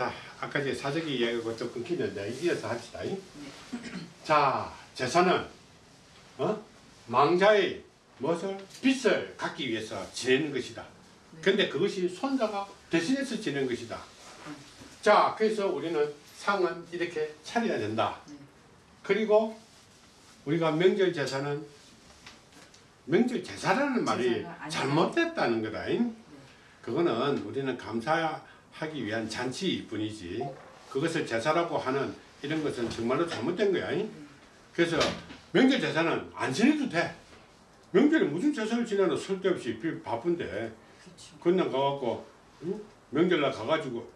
자, 아까 제 사적이 이야기하고 좀 끊기는데 이어서 합시다. 자, 제사는 어? 망자의 무엇을 빚을 갚기 위해서 지내는 것이다. 근데 그것이 손자가 대신해서 지내는 것이다. 자, 그래서 우리는 상은 이렇게 차려야 된다. 그리고 우리가 명절 제사는 명절 제사라는 말이. 잘못됐다는 거다. 그거는 우리는 감사 하기 위한 잔치일 뿐이지 그것을 제사라고 하는 이런 것은 정말로 잘못된 거야. 그래서 명절 제사는 안 지내도 돼. 명절에 무슨 제사를 지내나 쓸데없이 비- 바쁜데 그렇죠. 그냥 가갖고 응? 명절날 가가지고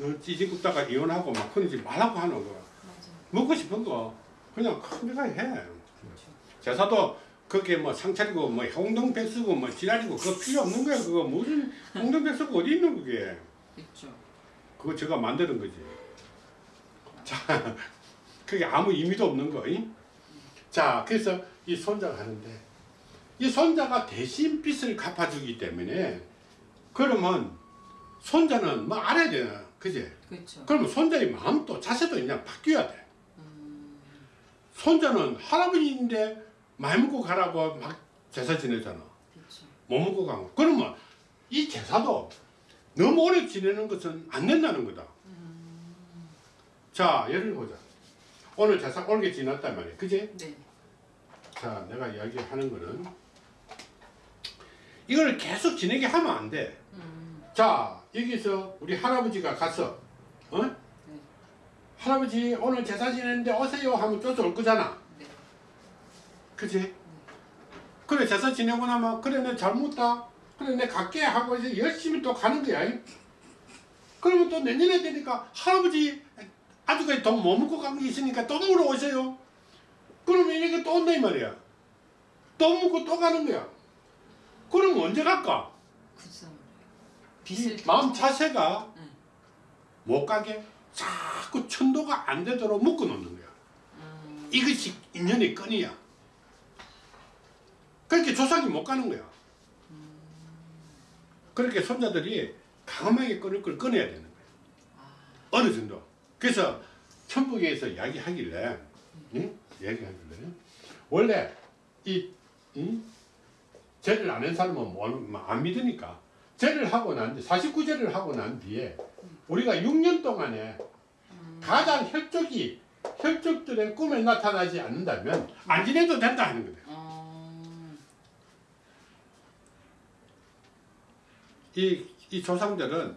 어, 찌직 굽다가 이혼하고 막 그러지 말라고 하는 거야. 맞아. 먹고 싶은 거 그냥 큰 데가 해. 그렇죠. 제사도 그게 뭐 상차리고 뭐 홍동백 쓰고 뭐 지랄이고 그거 필요 없는 거야. 그거 무슨 홍동백 쓰고 어디 있는 그게. 그렇죠. 그거 제가 만드는 거지. 자, 그게 아무 의미도 없는 거. 잉? 자, 그래서 이 손자가 하는데 이 손자가 대신 빚을 갚아주기 때문에 그러면 손자는 뭐 알아야 되나, 그지? 그렇죠. 그러면 손자의 마음도 자세도 그냥 바뀌어야 돼. 음, 손자는 할아버지인데 말 먹고 가라고 막 제사 지내잖아. 그렇죠. 못 먹고 간 거. 그러면 이 제사도 너무 오래 지내는 것은 안 된다는 거다. 자, 예를 보자. 오늘 제사 올게 지났단 말이야. 그지? 네. 자, 내가 이야기하는 거는 이걸 계속 지내게 하면 안 돼. 음, 자, 여기서 우리 할아버지가 가서, 어? 네. 할아버지 오늘 제사 지내는데 오세요 하면 쫓아올 거잖아. 네. 그지? 그래 제사 지내고 나면 그래 내 잘못다 그래 내 갈게 하고 이제 열심히 또 가는 거야 그러면 또 내년에 되니까 할아버지 아직까지 돈못 먹고 간 게 있으니까 또 물어 오세요 그러면 이렇게 또 온다 이 말이야 또 먹고 또 가는 거야 그럼 언제 갈까? 글쎄 빚을 마음 자세가 네. 못 가게 자꾸 천도가 안 되도록 묶어 놓는 거야 음, 이것이 인연의 끈이야. 그렇게 조상이 못 가는 거야. 그렇게 손자들이 강하게 걸 끊어야 되는 거야. 어느 정도. 그래서 천북에서 이야기하길래, 응? 이야기하길래, 원래 이, 응? 죄를 안한 사람은 뭐, 뭐안 믿으니까, 죄를 하고 난 뒤, 49죄를 하고 난 뒤에, 우리가 6년 동안에 가장 혈족이 혈족들의 꿈에 나타나지 않는다면 안 지내도 된다 하는 거예요. 이, 이 조상들은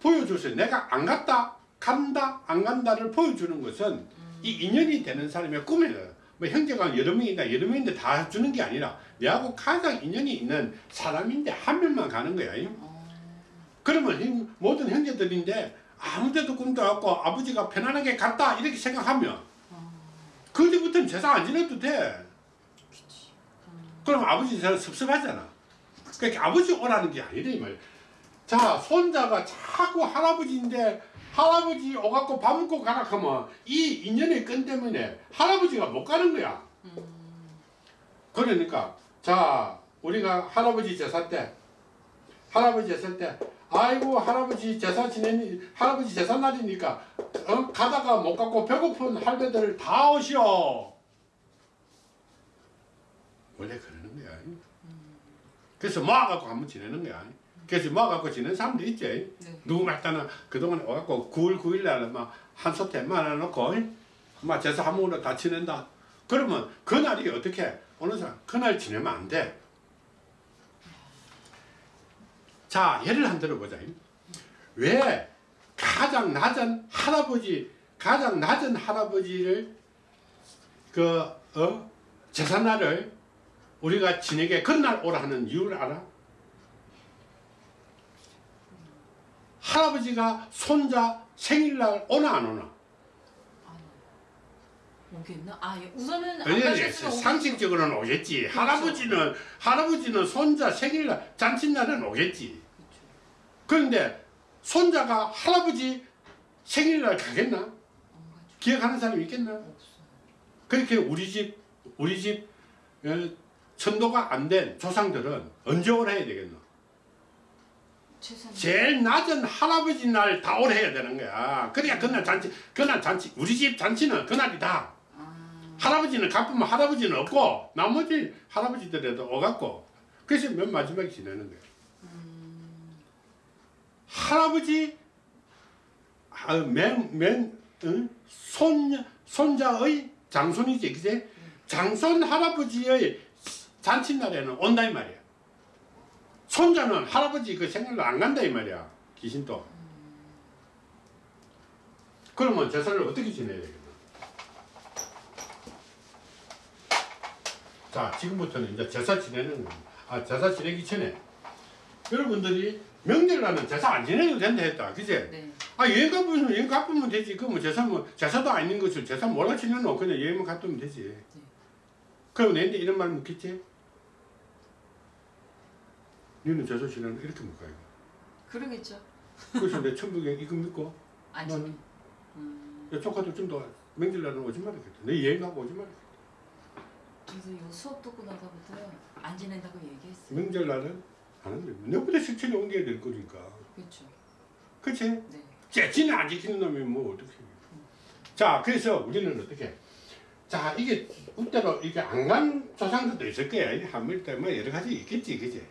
보여주세요. 내가 안 갔다, 간다, 안 간다를 보여주는 것은 이 인연이 되는 사람의 꿈이에요. 뭐 형제가 여러 명이다, 여러 명인데 다 주는 게 아니라 내하고 가장 인연이 있는 사람인데 한 명만 가는 거야. 어, 그러면 형- 모든 형제들인데 아무 데도 꿈도 없고 아버지가 편안하게 갔다 이렇게 생각하면 어, 그때부터는 제사 안 지내도 돼. 그치. 음, 그럼 아버지 제사 섭섭하잖아. 그러니까 아버지 오라는 게 아니라 이 말이야. 자, 손자가 자꾸 할아버지인데 할아버지 오갖고 밥 먹고 가라 하면 이 인연의 끈 때문에 할아버지가 못 가는 거야. 음, 그러니까 자, 우리가 할아버지 제사 때 할아버지 제사 때 아이고 할아버지 제사 지내니 할아버지 제사 날이니까 어? 가다가 못 가고 배고픈 할배들 다 오시오. 원래 거야. 그래서 모아갖고 한번 지내는 거야. 그래서 모아갖고 지내는 사람도 있지. 네. 누구 말따나 그동안 와갖고 9월 9일 날은 막한 소태 말아놓고 막 제사 한 번으로 다 지낸다. 그러면 그날이 어떻게 어느 사람 그날 지내면 안 돼. 자 예를 한 들어보자. 왜 가장 낮은 할아버지 가장 낮은 할아버지를 그 어? 제사날을 우리가 지내게 그날 오라 하는 이유를 알아? 할아버지가 손자 생일날 오나 안 오나? 아, 오겠나? 아, 예. 우선은 안 아니. 상식적으로는 오겠지. 할아버지는 할아버지는 손자 생일날 잔칫날은 오겠지. 그렇죠. 그런데 손자가 할아버지 생일날 가겠나? 기억하는 사람 있겠나? 없어요. 그렇게 우리 집 우리 집 어, 천도가 안 된 조상들은 언제 오라 해야 되겠노? 최선. 제일 낮은 할아버지 날 다올 해야 되는 거야. 그래야 그날 잔치, 그날 잔치, 우리 집 잔치는 그날이다. 아, 할아버지는 갚으면 할아버지는 없고 나머지 할아버지들에도 오갖고 그래서 맨 마지막에 지내는 거야. 음, 할아버지 아, 맨, 맨 응? 손, 손자의 장손이지 그제 장손 할아버지의 잔칫날에는 온다 이 말이야. 손자는 할아버지 그 생일날 안 간다 이 말이야 귀신도. 그러면 제사를 어떻게 지내야 되겠나? 자 지금부터는 이제 제사 지내는 아 제사 지내기 전에 여러분들이 명절날은 제사 안 지내도 된다 했다. 그제? 네. 아 여행 가보면 여행 가보면 되지. 그뭐 제사 뭐 제사도 아닌 것을 제사 몰라 지내노 그냥 여행만 갔다 오면 되지. 그럼 내한테 이런 말 묻겠지 너는 제사 지내는 이렇게 이거 그러겠죠. 그래서 내 천국에 이거 믿고 안 나는-. 음, 야 조카도 좀더 명절날은 오지 말았겠다 내 여행 가고 오지 말았겠다 그래서 요 수업 듣고 나서부터요 안 지낸다고 얘기했어요. 명절날은 안 한다 내보다 실천에 옮겨야 될 거니까 그렇죠. 그치? 네. 재치는 안 지키는 놈이 뭐 어떻게 자 그래서 우리는 어떻게 자 이게 우때로 이게 안 간 조상들도 있을 거야 이 한물 때문에 여러 가지 있겠지 그지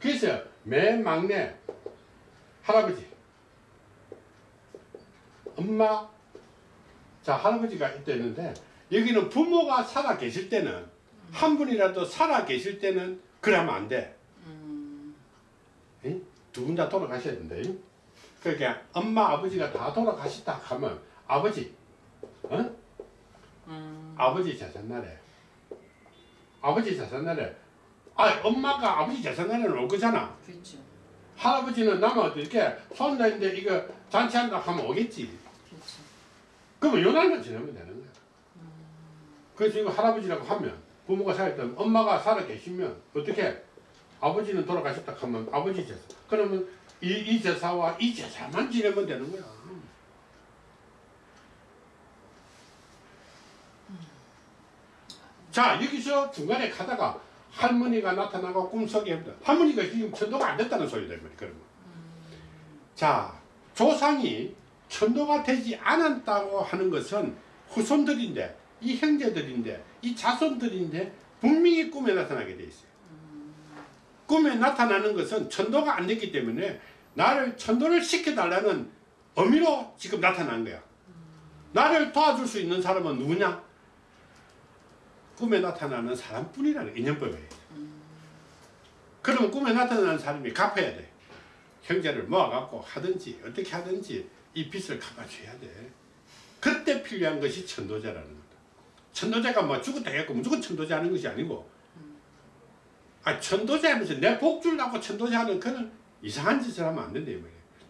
그래서 맨 막내 할아버지 엄마 자 할아버지가 있다는데 여기는 부모가 살아 계실 때는 한 분이라도 살아 계실 때는 그러면 안돼 음, 두분 다 돌아가셔야. 잉? 그러니까 엄마 아버지가 다 돌아가셨다 하면 아버지, 어? 음, 아버지 재산날에 아버지 재산날에 아 엄마가 아버지 재산날에는 올 거잖아. 그렇죠. 할아버지는 남아 이렇게 손자인데 이거 잔치한다 하면 오겠지. 그렇죠. 그러면 요 날만 지내면 되는 거야. 그래서 이거 할아버지라고 하면 부모가 살았던 엄마가 살아 계시면 어떻게 아버지는 돌아가셨다 하면 아버지 제사. 그러면 이, 이 제사와 이 제사만 지내면 되는 거야. 자 여기서 중간에 가다가 할머니가 나타나고 꿈속에. 할머니가 지금 천도가 안 됐다는 소리다. 그러면. 자 조상이 천도가 되지 않았다고 하는 것은 후손들인데 이 형제들인데 이 자손들인데 분명히 꿈에 나타나게 돼 있어요. 꿈에 나타나는 것은 천도가 안 됐기 때문에 나를 천도를 시켜달라는 의미로 지금 나타난 거야. 나를 도와줄 수 있는 사람은 누구냐? 꿈에 나타나는 사람뿐이라는 인연법이에요. 그러면 꿈에 나타나는 사람이 갚아야 돼. 형제를 모아갖고 하든지 어떻게 하든지 이 빚을 갚아줘야 돼. 그때 필요한 것이 천도제라는 거다. 천도제가 뭐 죽었다 했고 무조건 천도제 하는 것이 아니고 아 천도제 하면서 내 복 주려고 천도제 하는 그는 이상한 짓을 하면 안 된다 이.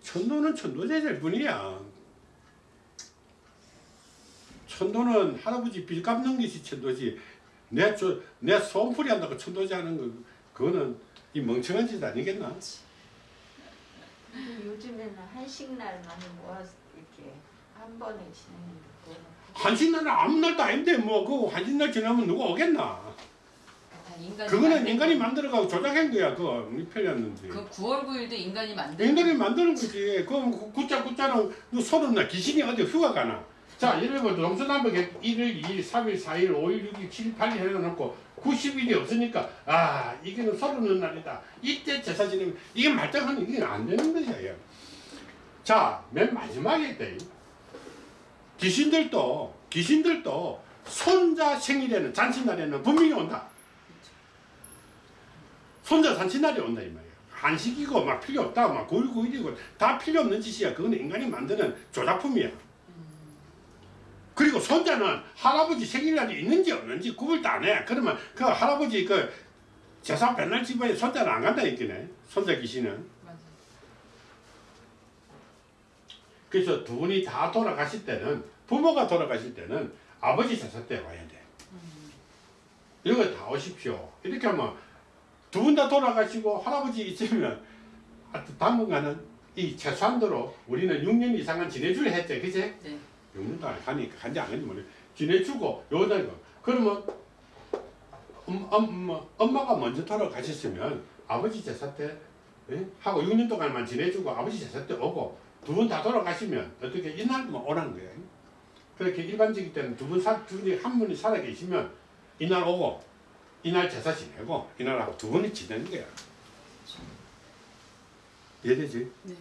천도는 천도제일 뿐이야. 천도는 할아버지 빚 갚는 것이 천도지 내, 저, 내 소원풀이 한다고 천도제 하는 거 그거는 이 멍청한 짓 아니겠나? 요즘에는 한식날 많이 모아서 이렇게 한 번에 지내는 거 한신날은 아무 날도 아닌데 뭐 그 한신날 지나면 누가 오겠나? 인간이 그거는 인간이 거. 만들어가고 조작한 거야 그거 이 편이었는지 그 9월 9일도 인간이 만든 인간이 만드는 거지 그 굿자 굿자는 소름 나 귀신이 어디 휴가 가나 자 들어 동서남북에 1일 2일 3일 4일 5일 6일 7일 8일 해놓고 90일이 없으니까 아 이게는 서른은 날이다. 이때 제사 지내면 이게 말짱하면 이게 안 되는 것이야 자맨 마지막에 때 귀신들도 귀신들도 손자 생일에는 잔칫날에는 분명히 온다. 손자 잔칫날이 온다 이 말이야. 한식이고 막 필요 없다 막 9일 9일이고 다 필요 없는 짓이야. 그건 인간이 만드는 조작품이야 그리고 손자는 할아버지 생일날이 있는지 없는지 구분도 안 해. 그러면 그 할아버지 그 제사 맨날 집에 손자는 안 간다 했겠네. 손자 귀신은. 맞아. 그래서 두 분이 다 돌아가실 때는 부모가 돌아가실 때는 아버지 제사 때 와야 돼. 이거 다 오십시오. 이렇게 하면 두 분 다 돌아가시고 할아버지 있으면 하여튼 당분간은 이 최소한도로 우리는 6년 이상은 지내주려 했지 그치? 네. 6년도 안 가니까 간지 안 간지 모르 지내주고 요다가 그러면 엄, 엄, 엄마가 먼저 돌아가셨으면 아버지 제사 때 예? 하고 6년 동안만 지내주고 아버지 제사 때 오고 두 분 다 돌아가시면 어떻게 이날만 오라는 거예요. 그렇게 일반적일 때는 두 분, 사, 두 분이 한 분이 살아 계시면 이날 오고 이날 제사 지내고 이날하고 두 분이 지내는 거야. 이해되지? 네.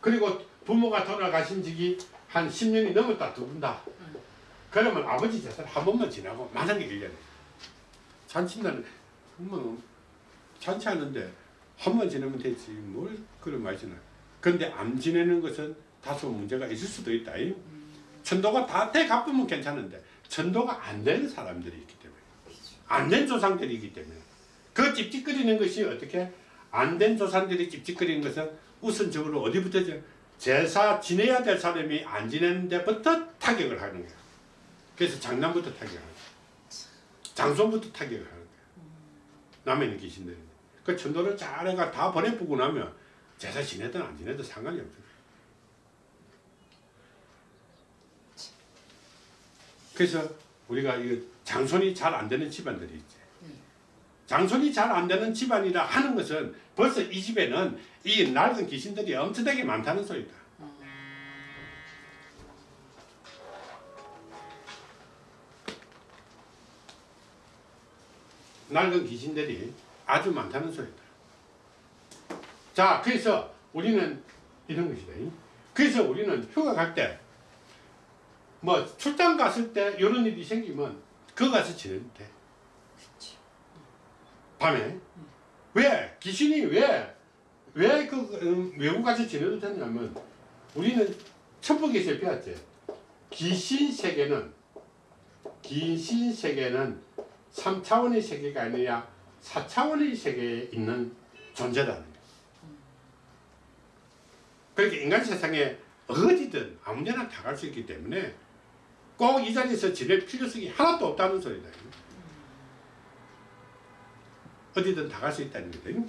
그리고 부모가 돌아가신 지기 한 10년이 넘었다 두 분 다. 그러면 아버지 제사를 한 번만 지나고 만약에 1년에 잔치날은 뭐 잔치하는데 한 번 지내면 되지 뭘 그런 말이잖아. 근데 안 지내는 것은 다소 문제가 있을 수도 있다. 이. 천도가 다 대갚으면 괜찮은데 천도가 안 되는 사람들이 있기 때문에 안 된 조상들이 있기 때문에 그 찝찝거리는 것이 어떻게 안 된 조상들이 찝찝거리는 것은 우선적으로 어디부터죠? 제사 지내야 될 사람이 안 지내는 데부터 타격을 하는 거야. 그래서 장남부터 타격을 하는 거야. 장손부터 타격을 하는 거야. 남에 있는 귀신들이. 그 천도를 잘해가 다 보내보고 나면 제사 지내든 안 지내든 상관이 없어. 그래서 우리가 이 장손이 잘 안 되는 집안들이 있지. 장손이 잘 안 되는 집안이라 하는 것은 벌써 이 집에는 이 낡은 귀신들이 엄청나게 많다는 소리다. 낡은 귀신들이 아주 많다는 소리다. 자, 그래서 우리는 이런 것이다. 그래서 우리는 휴가 갈 때, 뭐 출장 갔을 때 이런 일이 생기면 그거 가서 지내면 돼. 밤에. 왜? 귀신이 왜? 왜 그 외국 가서 지내도 되냐면 우리는 천북에서 배웠지. 귀신 세계는 귀신 세계는 3차원의 세계가 아니라 4차원의 세계에 있는 존재라는. 그러니까 인간 세상에 어디든 아무데나 다 갈 수 있기 때문에 꼭 이 자리에서 지낼 필요성이 하나도 없다는 소리다. 어디든 다 갈 수 있다는 거거든요.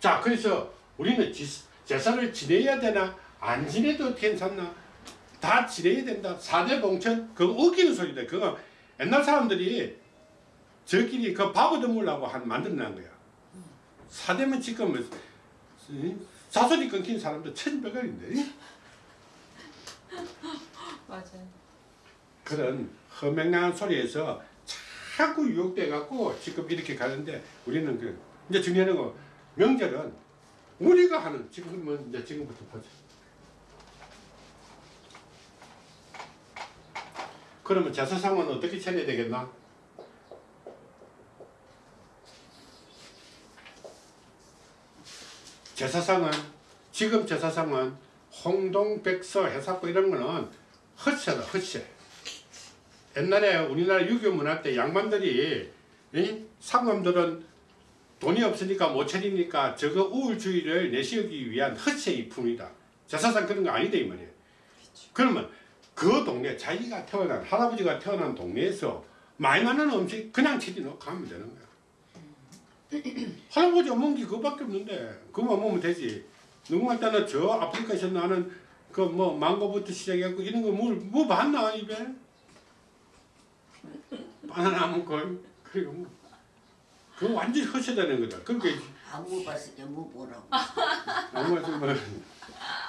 자, 그래서 우리는 지, 제사를 지내야 되나 안 지내도 괜찮나 다 지내야 된다. 사대 봉천 그거 웃기는 소리다. 그거 옛날 사람들이 저끼리 그 바보 드물라고 한 만들어낸 거야. 사대면 지금 뭐, 자손이 끊긴 사람도 천백원인데 맞아요. 그런 허맹랑한 소리에서 자꾸 유혹돼 갖고 지금 이렇게 가는데 우리는 그 이제 중요한 거 명절은 우리가 하는 지금은 이제 지금부터 보자. 그러면 제사상은 어떻게 차려야 되겠나? 제사상은 지금 제사상은 홍동백서 해사고 이런 거는 헛세다 헛세. 옛날에 우리나라 유교 문화 때 양반들이 이? 상검들은 돈이 없으니까 못 차리니까 저거 우울주의를 내세우기 위한 헛세의 품이다. 제사상 그런 거 아니다 이 말이에요. 그러면 그 동네 자기가 태어난 할아버지가 태어난 동네에서 많이 많은 음식 그냥 차려놓고 가면 되는 거야. 할아버지 게 그거밖에 없는데 그거만 먹으면 되지. 누구만 따나 저 아프리카에서 나는 그 뭐 망고부터 시작해갖고 이런 거뭐 뭐 봤나 입에? 바나나 먹고 그리고 뭐 그거 완전히 허세다는 거다. 그렇게 안 먹어봤으니까 뭐 보라고 아무 말씀 뭐.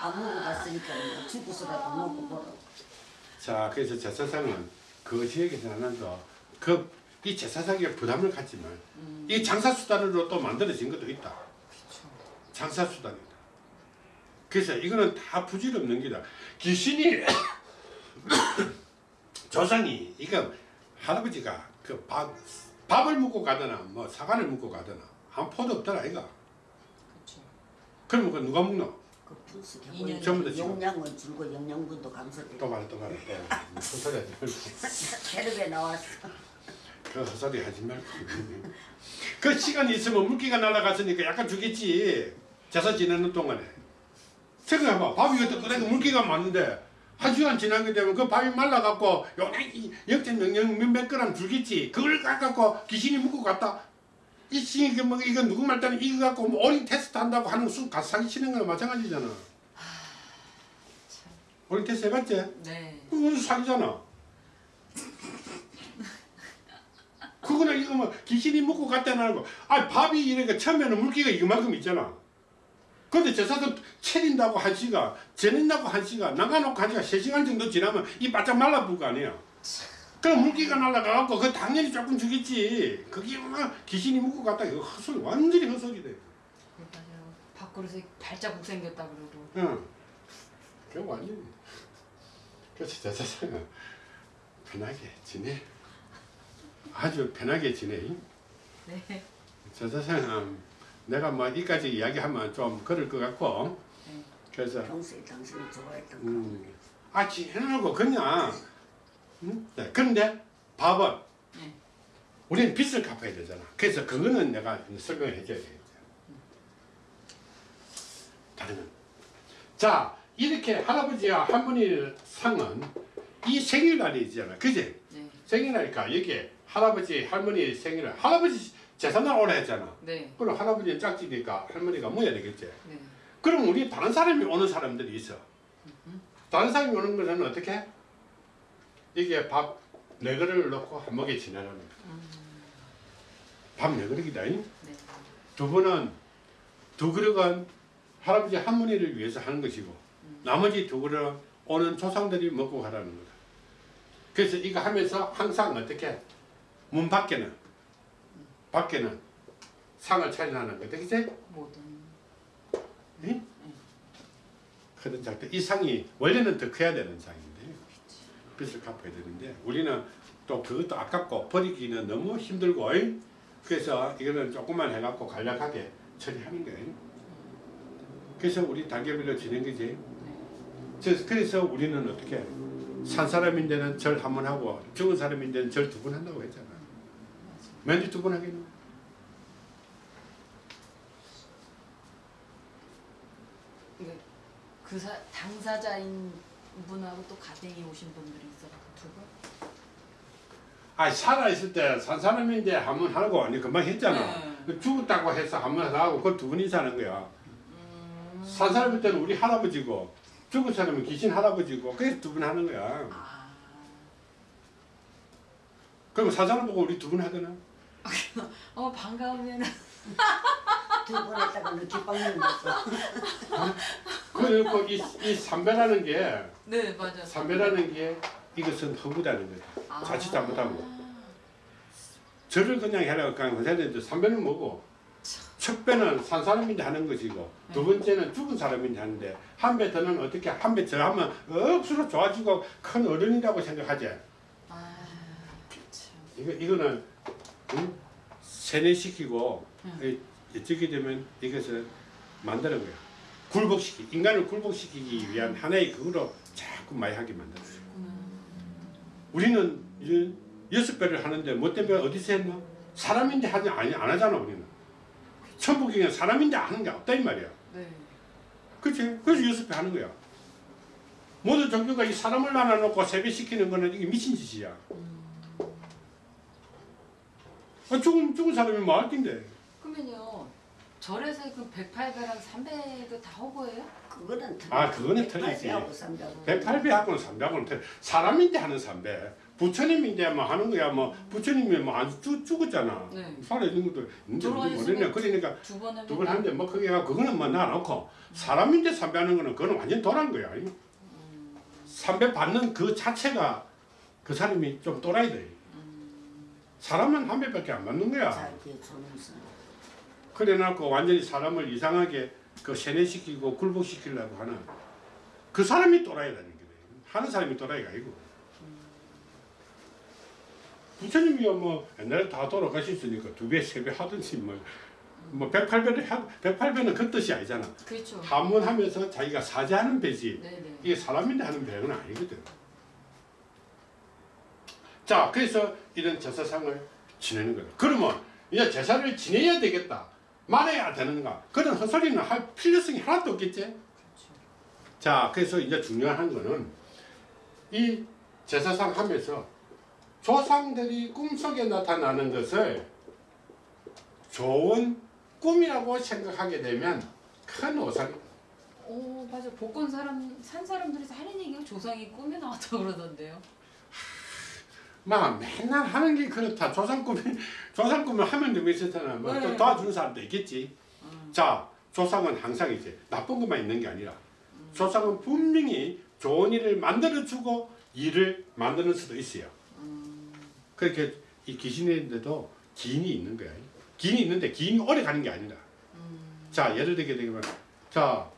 안 먹어봤으니까 뭐 죽어서라도 먹고 보라고 자 그래서 제사상은 그 지역에서 하는 거그이 제사상에 부담을 갖지만 이 장사 수단으로 또 만들어진 것도 있다. 장사 수단이다. 그래서 이거는 다 부질없는 게다. 귀신이 조상이 이거 할아버지가 그 밥, 밥을 먹고 가거나 뭐 사과를 먹고 가거나 한 포도 없더라 이거. 그렇죠. 그러면 그 누가 먹노? 그 분석해 인연이 전부 다. 용량은 줄고 영양분도 감소돼 또 말해 또 말해 또 헛소리 하지 말고 나왔어 그 헛소리 하지 말고 그 시간이 있으면 물기가 날아갔으니까 약간 주겠지 제사 지내는 동안에 생각해봐 밥이 그때 끓여도 물기가 많은데 한 시간 지나게 되면 그 밥이 말라갖고 요나이 역전명령 몇몇 그램 줄겠지 그걸 갖고 귀신이 먹고 갔다 이 씨, 뭐, 이거 누구 말따는 이거 갖고 뭐 어린 테스트 한다고 하는 순 가사기 치는 거랑 마찬가지잖아 어린 테스트 해봤지? 네. 그건 사기잖아. 그 그거는 이거 뭐 귀신이 먹고 갔다는 거. 아 밥이 이렇게 처음에는 물기가 이만큼 있잖아. 근데 제사도 채린다고 한 시간, 재낸다고 한 시간, 나가놓고 한 시간, 세 시간 정도 지나면 이 바짝 말라붙을 거 아니야. 그럼 물기가 날아가갖고 그 당연히 조금 죽겠지. 그게 막 귀신이 먹고 갔다 이거 헛소리 완전히 헛소리 돼. 네, 맞아요. 밥그릇에 발자국 생겼다 그러고. 응. 그 완전히. 그래서 제사상은 편하게 지내. 아주 편하게 지내. 네. 제사상은 내가 뭐 이까지 이야기하면 좀 그럴 것 같고. 네. 그래서 평소에 당신이 좋아했던 거. 음, 아 지내놓고 그냥. 응? 네, 그런데 밥은 네. 우리는 빚을 갚아야 되잖아. 그래서 그거는 내가 설명을 해줘야 되겠죠. 다른 건. 자, 이렇게 할아버지와 할머니 상은 이 생일날이잖아. 그지? 네. 생일날이니까 여기에 할아버지, 할머니 생일날. 할아버지 제사날 오라 했잖아. 네. 그럼 할아버지는 짝지니까 할머니가 모여야 되겠지. 네. 그럼 우리 다른 사람이 오는 사람들이 있어. 다른 사람이 오는 것은 어떻게? 이게 밥 네 그릇을 넣고 한 먹에 지내라는 거야. 밥네 그릇이다. 잉? 네. 두 번은 두 그릇은 할아버지 할머니를 위해서 하는 것이고 나머지 두 그릇은 오는 조상들이 먹고 가라는 거다. 그래서 이거 하면서 항상 어떻게 문 밖에는 밖에는 상을 차려하는 거다. 그치? 모든. 응? 그런 작들 이 상이 원래는 더 커야 되는 상인데 빚을 갚아야 되는데 우리는 또 그것도 아깝고 버리기는 너무 힘들고 잉? 그래서 이거는 조금만 해갖고 간략하게 처리하는 거예요. 그래서 우리 단계별로 거지. 그래서, 그래서 우리는 어떻게 산 사람인데는 절 한 번 하고 죽은 사람인데는 절 두 번 한다고 했잖아. 맨날 두번 하겠노? 이게 그 사, 당사자인 분하고 또 가정이 오신 분들이 있어 두 분. 아 살아있을 때 산 사람인데 한 번 하고 아니 금방 했잖아. 네. 죽었다고 해서 한 번 하고 그걸 두 분이 사는 거야. 음. 산 사람일 때는 우리 할아버지고 죽은 사람은 귀신 할아버지고 그래서 두 분 하는 거야. 아. 그럼 산 사람 보고 우리 두 분 하잖아. 어 반가우면 두번 했다가 늦게 빵는 거어 그리고 이, 이 삼배라는 게 네 맞아. 삼배라는 게 이것은 허구다는 거야. 아. 자칫 잘못하면. 절을 그냥 해라 그냥 하는데 삼배는 뭐고 첫 배는 산 사람인데 하는 것이고 두 번째는 죽은 사람인데 하는데 한 배 더는 어떻게 한배더 하면 억수로 좋아지고 큰 어른이라고 생각하지. 아 그렇죠. 이거 이거는 응? 세뇌시키고 응. 이- 이쪽이 되면 이것을 만드는 거야. 굴복시키 인간을 굴복시키기 위한 하나의 그거로 자꾸 많이 하게 만드는 거야. 우리는 여섯 배를 하는데 못된 배 어디서 했나? 사람인데 하지 아니 안 하잖아 우리는. 천부경은 사람인데 하는 게 없다 이 말이야. 네. 그렇지? 그래서 여섯 배 하는 거야. 모든 종교가 이 사람을 나눠놓고 세배시키는 거는 이게 미친 짓이야. 아, 죽은, 죽은 사람이 뭐할 텐데. 그러면요 절에서 그 108배랑 300도 다 허구예요? 그거는 틀려. 아, 그거는 틀리지. 하고 삼자고. 108배하고는 300하고는 틀려. 사람인데 하는 3배. 부처님인데 뭐 하는 거야. 뭐 부처님이 뭐안 죽었잖아. 네. 살아있는 것도 돌아가셨으면 모르네. 그러니까 두번 하면 두번 하는데 뭐 그게 그거는 뭐 놔놓고 사람인데 3배 하는 거는 그거는 완전 도란 거야. 3배 받는 그 자체가 그 사람이 좀 또라이 돼. 사람은 한 배밖에 안 받는 거야. 존엄성. 그래 놓고 완전히 사람을 이상하게 그 세뇌시키고 굴복시키려고 하는 그 사람이 또라이라는 거예요. 하는 사람이 또라이가 아니고. 부처님이야 뭐 옛날에 다 돌아가셨으니까 두 배, 세 배 하든지 뭐, 뭐 108배를 하, 108배는 그 뜻이 아니잖아. 그렇죠. 하문하면서 자기가 사죄하는 배지. 네네. 이게 사람인데 하는 배는 아니거든. 자, 그래서 이런 제사상을 지내는 거다. 그러면 이제 제사를 지내야 되겠다. 말해야 되는가? 그런 헛소리는 할 필요성이 하나도 없겠지? 그렇죠. 자, 그래서 이제 중요한 거는 이 제사상 하면서 조상들이 꿈속에 나타나는 것을 좋은 꿈이라고 생각하게 되면 큰 오산이 오 맞아 복권 사람 산 사람들이 하는 얘기가 조상이 꿈에 나왔다 고 그러던데요. 막 맨날 하는 게 그렇다. 조상 꿈이 조상 꿈을 하면 되고 있었잖아. 뭐또 네. 도와주는 사람도 있겠지. 음. 자, 조상은 항상 이제 나쁜 것만 있는 게 아니라 음. 조상은 분명히 좋은 일을 만들어 주고 일을 만드는 수도 있어요. 음. 그렇게 이 귀신인데도 기인이 있는 거야. 기인이 있는데 기인이 오래 가는 게 아니라. 음. 자, 예를 들게 되면 자,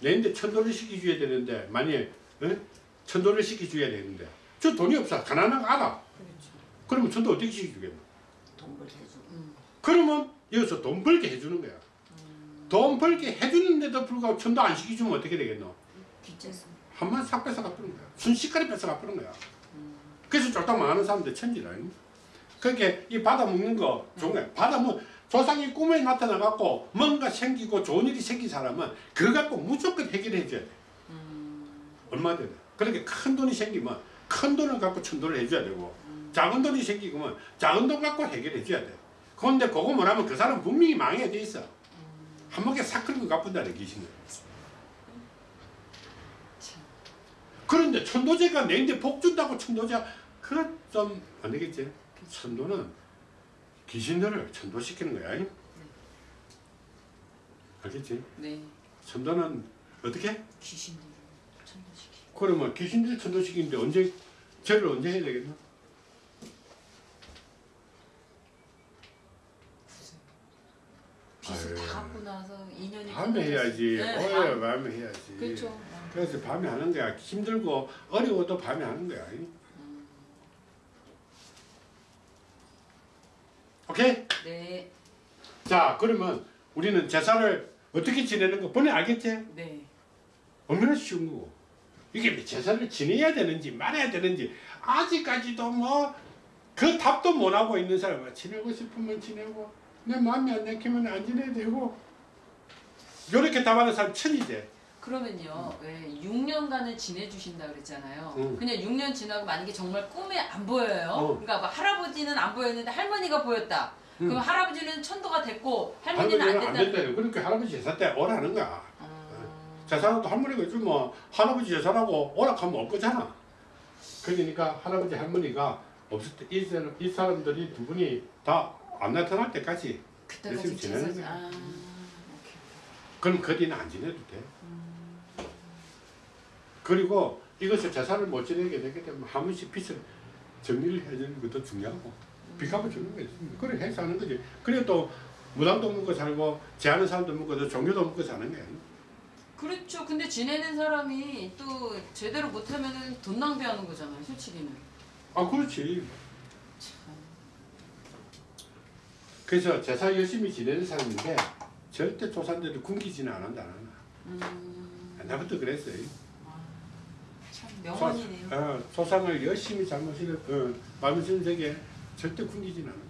내인데 천도를 시켜줘야 되는데 만약에 어? 천도를 시켜줘야 되는데 저 돈이 없어 가난한 거 알아. 그렇죠. 그러면 천도 어떻게 시켜주겠노? 돈 벌게 해주고. 음. 그러면 여기서 돈 벌게 해주는 거야. 음. 돈 벌게 해주는데도 불구하고 천도 안 시켜주면 어떻게 되겠노? 빚져서. 한번 싹 뺏어 갚는 거야. 순식간에 뺏어 갚는 거야. 음. 그래서 쫄딱 망하는 사람들 천지라. 그렇게 이 받아 먹는 거 좋은 거야. 받아 먹 조상이 꿈에 나타나 갖고 뭔가 생기고 좋은 일이 생긴 사람은 그거 갖고 무조건 해결해 줘야 돼. 음. 얼마든. 그렇게 큰 돈이 생기면 큰 돈을 갖고 천도를 해줘야 되고 작은 돈이 생기면 작은 돈 갖고 해결해 줘야 돼. 그런데 그거 뭐라면 그 사람 분명히 망해야 돼 있어. 한 번에 싹 긁고 갚은다는 귀신은. 참. 그런데 천도제가 내인데 복 준다고 천도제 그건 좀 안 되겠지. 천도는 귀신들을 천도시키는 거야. 알겠지? 네. 천도는 어떻게? 귀신들을 천도시키. 그러면 귀신들 천도시키는데 언제 죄를 언제 해야 되겠나? 빚을 아유. 다 갚고 나서 인연이 밤에 해야지. 네, 오히려 밤. 밤에 해야지. 그렇죠. 그래서 밤에 하는 거야. 힘들고 어려워도 밤에 하는 거야. 음. 오케이? 네. 자, 그러면 우리는 제사를 어떻게 지내는 거 본인 알겠지? 네. 얼마나 쉬운 거고. 이게 제사를 지내야 되는지 말아야 되는지 아직까지도 뭐 그 답도 못 하고 있는 사람은 지내고 싶으면 지내고 내 마음이 안 내키면 안 지내야 되고 이렇게 답하는 사람 천이지. 그러면요, 왜 6년간을 지내주신다 그랬잖아요. 음. 그냥 6년 지나고 만약에 정말 꿈에 안 보여요. 어. 그러니까 막 할아버지는 안 보였는데 할머니가 보였다. 음. 그럼 할아버지는 천도가 됐고 할머니는 안 할머니는 안 됐다. 된다. 그러니까 할아버지 제사 때 오라는 거야. 음. 제사도 할머니가 요즘 뭐 할아버지 제사라고 오락하면 올 거잖아. 그러니까 할아버지 할머니가 없을 때 이 사람 이 사람들이 두 분이 다 안 나타날 때까지 열심히 지내는. 거야. 아. 그럼 그 뒤는 안 지내도 돼. 음. 그리고 이것을 제사를 못 지내게 되게 되면 한 번씩 빚을 정리를 해주는 것도 중요하고 빚값을 주는 거 있습니다. 그래 해서 하는 거지. 그래 또 무당도 먹고 살고 제하는 사람도 먹고 또 종교도 먹고 사는 거야. 그렇죠. 근데 지내는 사람이 또 제대로 못하면은 돈 낭비하는 거잖아요. 솔직히는. 아 그렇지. 참. 그래서 제사 열심히 지내는 사람인데 절대 조상들이 굶기지는 않는다. 음. 옛날부터 그랬어요. 아, 참 명언이네요. 어, 조상을 열심히 잘못을 어, 마음을 쓰는 세계 절대 굶기지는 않아.